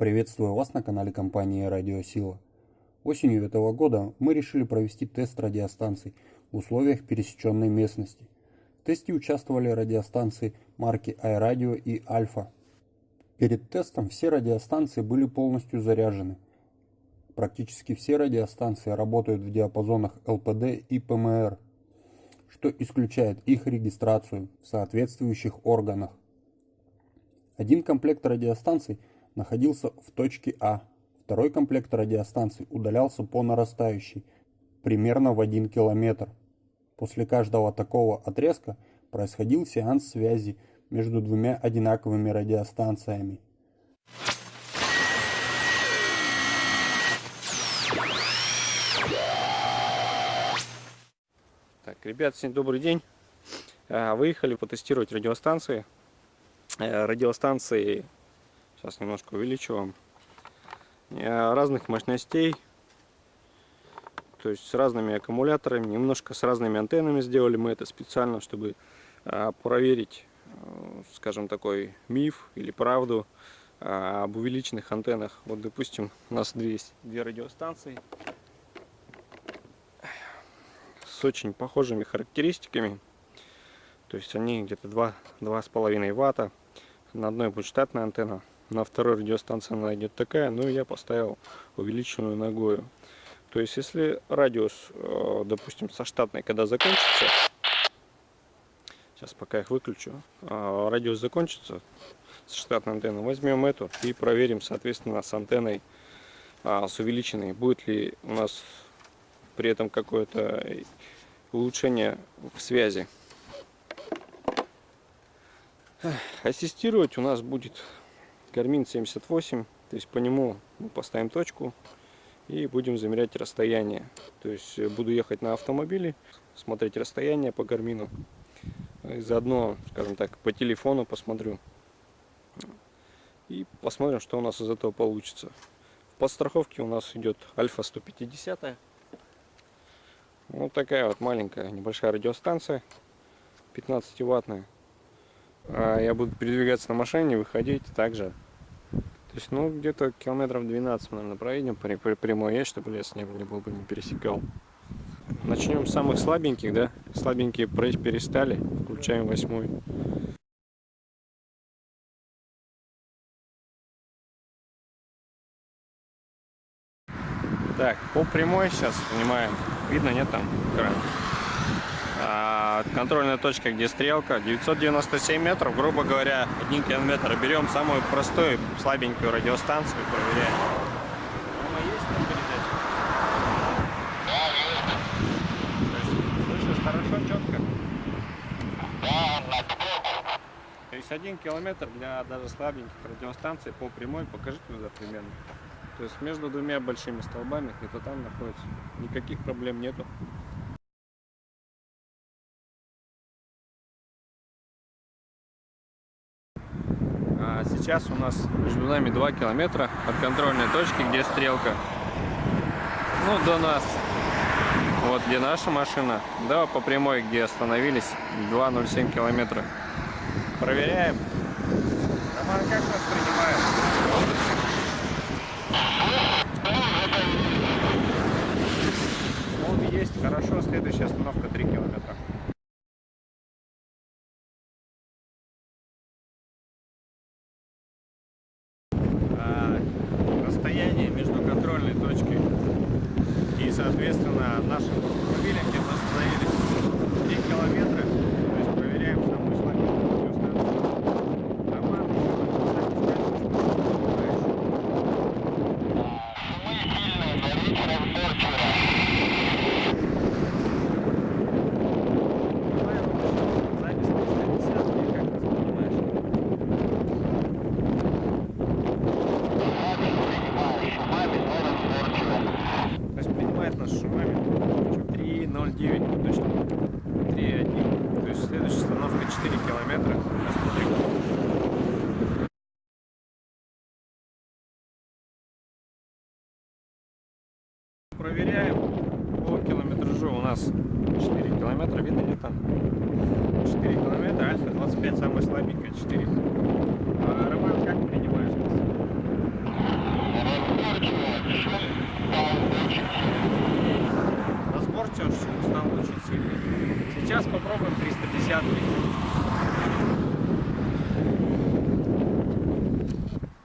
Приветствую вас на канале компании Радиосила. Осенью этого года мы решили провести тест радиостанций в условиях пересеченной местности. В тесте участвовали радиостанции марки iRadio и Альфа. Перед тестом все радиостанции были полностью заряжены. Практически все радиостанции работают в диапазонах ЛПД и ПМР, что исключает их регистрацию в соответствующих органах. Один комплект радиостанций – находился в точке А. Второй комплект радиостанций удалялся по нарастающей, примерно в 1 километр. После каждого такого отрезка происходил сеанс связи между двумя одинаковыми радиостанциями. Так, ребят, всем добрый день. А, выехали потестировать радиостанции. Э, радиостанции Сейчас немножко увеличу вам. Э, разных мощностей. То есть с разными аккумуляторами, немножко с разными антеннами сделали мы это специально, чтобы э, проверить, э, скажем, такой миф или правду об увеличенных антеннах. Вот, допустим, у нас есть две радиостанции с очень похожими характеристиками. То есть они где-то 2-2,5 ватта. На одной будет штатная антенна, на второй радиостанции она идет такая, но я поставил увеличенную ногою. То есть, если радиус, э, допустим, со штатной, когда закончится, сейчас пока их выключу, э, радиус закончится с штатной антенной, возьмем эту и проверим, соответственно, с антенной, а, с увеличенной, будет ли у нас при этом какое-то улучшение в связи. Ассистировать у нас будет Гармин 78, то есть по нему мы поставим точку и будем замерять расстояние. То есть э, буду ехать на автомобиле, смотреть расстояние по гармину. И заодно, скажем так, по телефону посмотрю. И посмотрим, что у нас из этого получится. В подстраховке у нас идет Альфа 150. Вот такая вот маленькая небольшая радиостанция, 15 ваттная. А я буду передвигаться на машине, выходить также. То есть, ну, где-то километров 12, наверное, проедем по, прямой есть, чтобы лес не, был бы не пересекал. Начнем с самых слабеньких, да? Слабенькие перестали, включаем восьмой. Так, по прямой сейчас снимаем. Видно, нет там экрана? контрольная точка, где стрелка, 997 метров, грубо говоря, 1 километр. Берем самую простую, слабенькую радиостанцию, проверяем. Она есть на передаче? слышишь хорошо, четко? То есть один километр для даже слабеньких радиостанций по прямой, покажи туда примерно. То есть между двумя большими столбами, где-то там находится. Никаких проблем нету. Сейчас у нас между нами 2 километра от контрольной точки, где стрелка. Ну, до нас. Вот где наша машина. Да, по прямой, где остановились. 2,07 километра. Проверяем. Роман, как? Вот есть. Хорошо. Следующая остановка 3 километра. 5 самая слабенькая, 4. А, Роман, как принимаешь вас? Разборчиво устал очень сильно. Сейчас попробуем 350 -ый.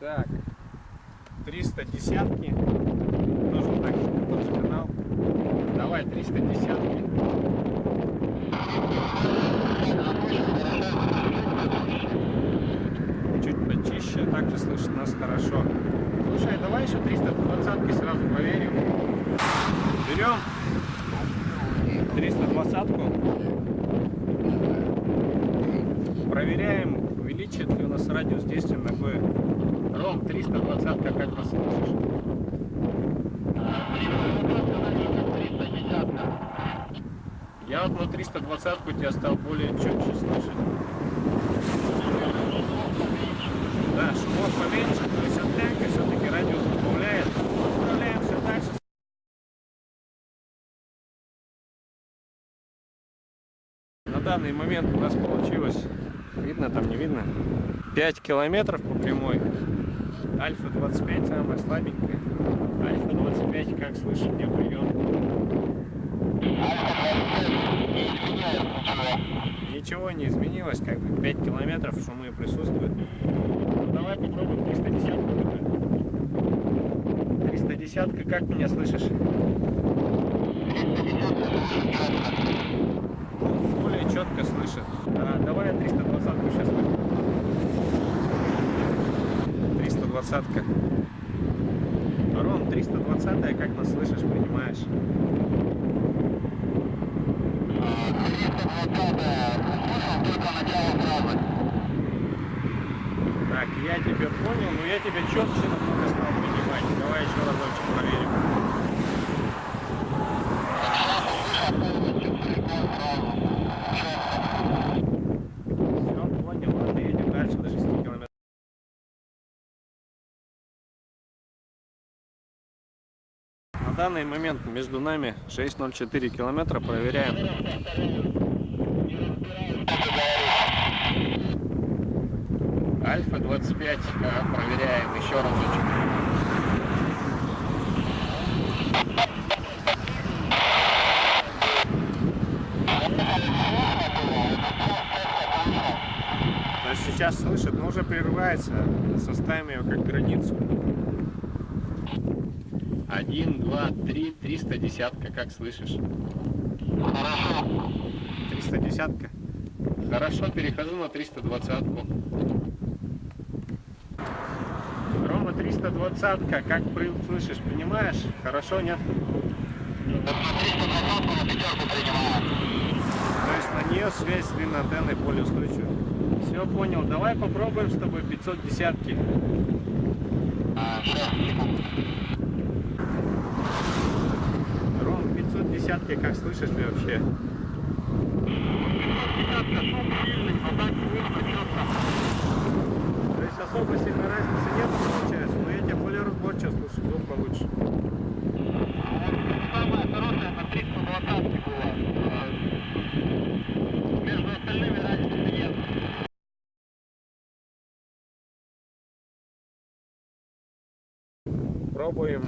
Так, 310 -ки. Почище, также слышит нас хорошо. Слушай, давай еще 320 сразу проверим. Берем 320 Проверяем, увеличит ли у нас радиус действия Б. Ром, 320 как нас слышишь? Я вот на 320 у тебя стал более четче слышать. Да, шумов поменьше, то есть от танка все-таки радиус добавляет. Отправляемся дальше. На данный момент у нас получилось, видно там, не видно, 5 километров по прямой. Альфа 25 самая слабенькая. Альфа 25, как слышишь, мне прием. Ничего не изменилось, как бы 5 километров шумы присутствуют. Давай попробуем 310 310 как меня слышишь? Более четко слышит. А, давай я 320 сейчас возьму. 320 -ка. Ром, 320 как нас слышишь, понимаешь? Так, я тебя понял, но я тебя четче стал понимать. Давай еще разочек проверим. Все, понял, ладно, едем дальше до 6 километров. На данный момент между нами 6,04 километра. Проверяем. Альфа 25. Ага, проверяем еще разочек. То есть сейчас слышит, но уже прерывается. Составим ее как границу. Один, два, три, триста десятка, как слышишь? Триста десятка. Хорошо, перехожу на 320 -ку. Рома 320 как слышишь, понимаешь? Хорошо, нет? То есть на нее связь с длинной антенной более устойчива. Все понял, давай попробуем с тобой 510 -ки. Ром, 510 как слышишь ли вообще? То есть особо сильной разницы нет, получается, разборчиво слышу, звук получше. Самая хорошая на 320 была. Между остальными разницы нет. Пробуем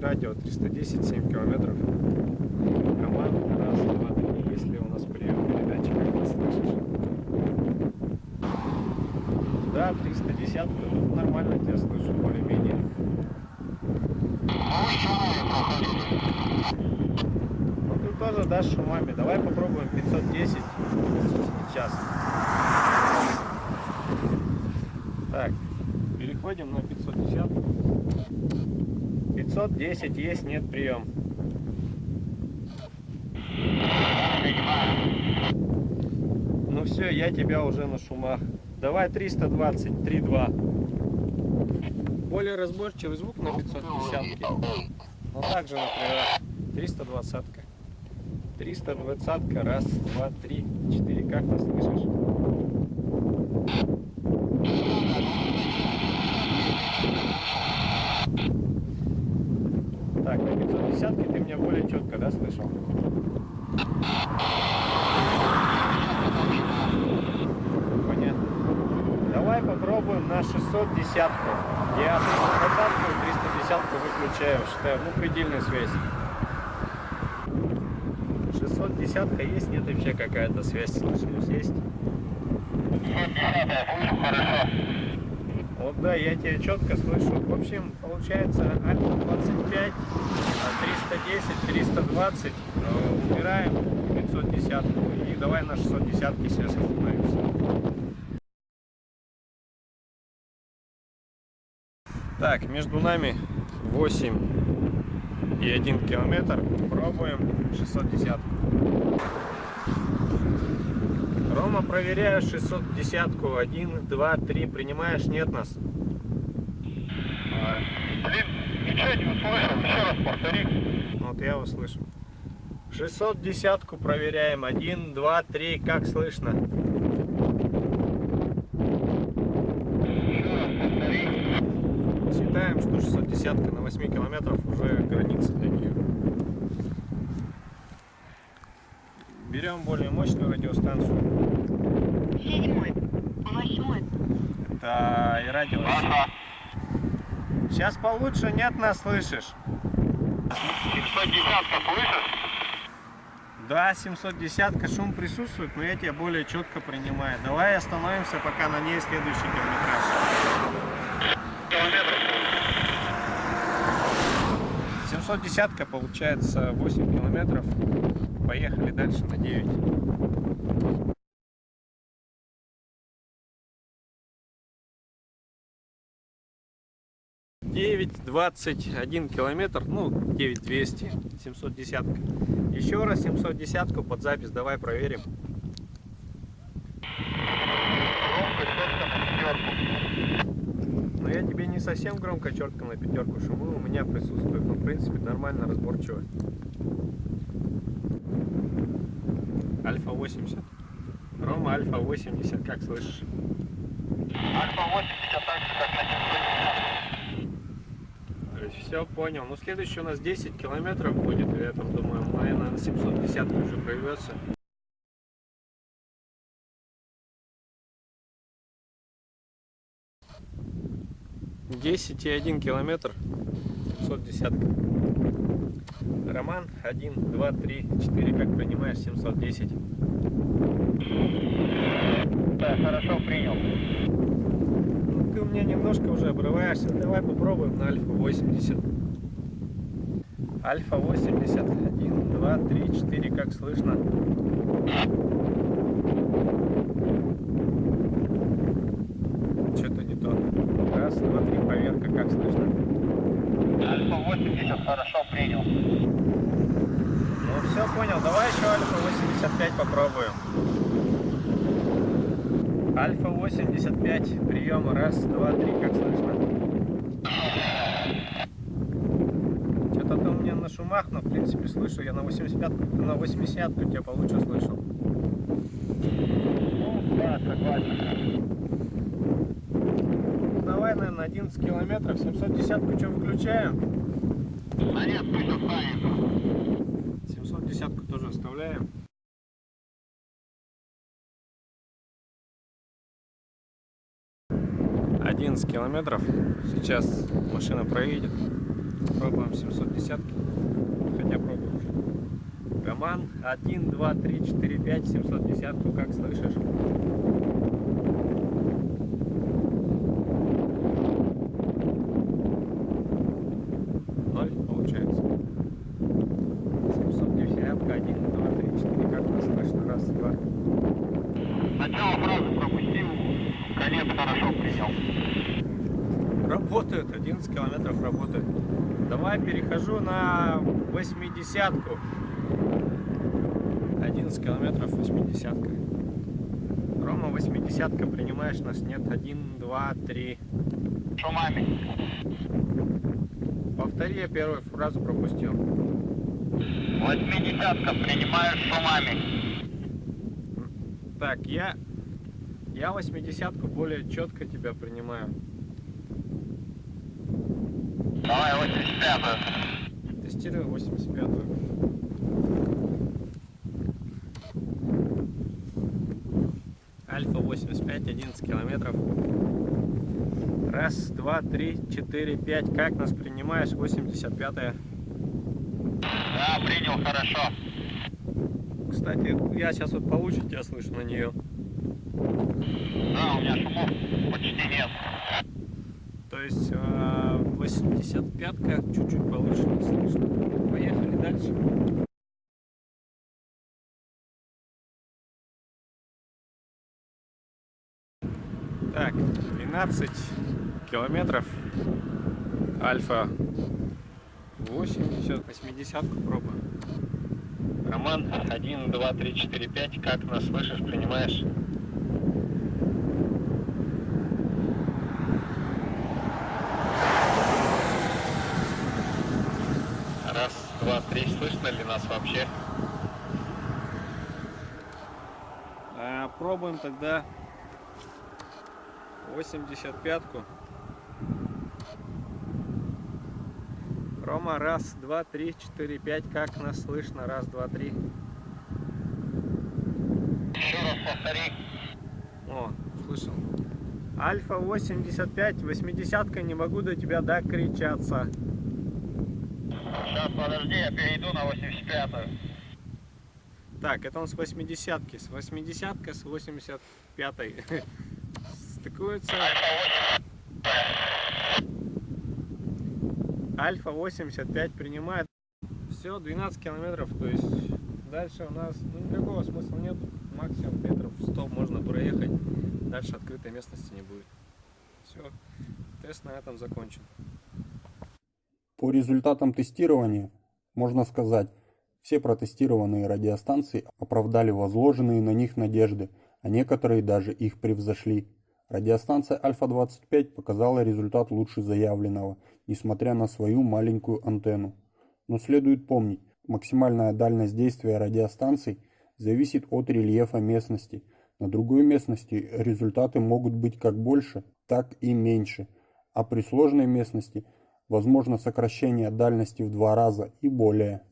радио 310, 7 километров. Команда раз, два, три, если у нас прием передачи, как ты слышишь. Да, 310, нормально тебя слышу, более-менее. Ну ты тоже дашь шумами. Давай попробуем 510 сейчас. Так, переходим на 510. 510 есть, нет прием. Ну все, я тебя уже на шумах. Давай 320, 3.2. Более разборчивый звук на 510. Но также, например, 320. 320. Раз, два, три, четыре. Как ты слышишь? Так, на 510 ты меня более четко, да, слышал? Понятно. Давай попробуем на 610 Я 320 и 310 выключаю, считаю, ну, предельная связь. 710 есть, нет вообще какая-то связь, слышимость есть? 710 слышу хорошо. Вот да, я тебя четко слышу. В общем, получается Альфа 25, а 310, 320, э, убираем 510 и давай на 610 сейчас остановимся. Так, между нами 8 и 1 километр. Пробуем 610. Рома, проверяю 610-ку. 1, 2, 3. Принимаешь? Нет нас. Блин, ничего не услышал, еще раз повтори. Вот я услышу. 610-ку проверяем. 1, 2, 3. Как слышно? Еще раз повтори. Считаем, 610 на 8 километров уже граница для нее. Берем более мощную радиостанцию. Седьмой, восьмой, Это и радио. Ага. Сейчас получше, нет нас слышишь? 710 слышишь? Да, 710 шум присутствует, но я тебя более четко принимаю. Давай остановимся пока на ней следующий километраж. Километров. 710 получается 8 километров. Поехали дальше на 9. Девять двадцать один километр, ну девять двести, семьсот десятка. Еще раз семьсот десятку под запись, давай проверим. Громко, четко на пятерку. Но я тебе не совсем громко четко на пятерку шумы у меня присутствует, но в принципе нормально разборчиво. Альфа 80. Рома Альфа 80, как слышишь? Альфа 80 так же, как на 710. То есть все понял. Ну следующий у нас 10 километров будет, я там думаю, наверное, на 750 уже прорвется. Десять и один километр, 710. Роман, 1, 2, 3, 4, как понимаешь, 710. Да, хорошо принял. Ну, ты у меня немножко уже обрываешься. Давай попробуем на Альфа 80. Альфа 80. 1, 2, 3, 4. Как слышно? Что-то не то. Раз, два, три. Проверка. Как слышно? Альфа 80 хорошо принял. Ну, все понял. Давай еще Альфа 85 попробуем. Альфа 85. Приема. Раз, два, три. Как слышно? Что-то ты у меня на шумах, но в принципе слышу. Я на 85 на 80 тебя получше слышу. Ну, да, согласен. Давай, наверное, 11 километров. 710 что, выключаем? Нет, пусть останется. 710 тоже оставляем. Одиннадцать километров. Сейчас машина проедет. Пробуем 710. Хотя пробуем уже. Роман 1, 2, 3, 4, 5, 710. Как слышишь? Ноль получается. 710, 1, 2, 3, 4. Как нас слышно? Раз, два. Начало фразы пропустил, конец хорошо принял. Работает, 11 километров работает. Давай перехожу на 80-ку. 11 километров 80 -ка. Рома, 80 принимаешь нас? Нет, 1, 2, 3. Шумами. Повтори, я первую фразу пропустил. 80 принимаешь шумами. Так, я, я 80 более четко тебя принимаю. Давай 85 Тестирую 85-ю. Альфа 85, 11 километров. Раз, два, три, четыре, пять. Как нас принимаешь? 85-я. Да, принял хорошо. Кстати, я сейчас вот получше тебя слышу на нее. Да, у меня шумов почти нет. То есть 85-ка чуть-чуть получше слышно. Поехали дальше. Так, 12 километров. Альфа 80, 80 пробуем. Роман, 1, 2, 3, 4, 5. Как нас слышишь, принимаешь? Раз, два, три. Слышно ли нас вообще? А, пробуем тогда 85-ку. Рома, раз, два, три, четыре, пять. Как нас слышно? Раз, два, три. Еще раз повтори. О, услышал. Альфа 85, 80 не могу до тебя докричаться. Сейчас, подожди, я перейду на 85-ю. Так, это он с 80 -ки. С 80 с 85 стыкуются. Альфа 85 принимает. Все, 12 километров, то есть дальше у нас ну, никакого смысла нет. Максимум метров 100 можно проехать. Дальше открытой местности не будет. Все, тест на этом закончен. По результатам тестирования можно сказать, все протестированные радиостанции оправдали возложенные на них надежды, а некоторые даже их превзошли. Радиостанция Альфа-25 показала результат лучше заявленного, несмотря на свою маленькую антенну. Но следует помнить, максимальная дальность действия радиостанций зависит от рельефа местности. На другой местности результаты могут быть как больше, так и меньше, а при сложной местности возможно сокращение дальности в два раза и более.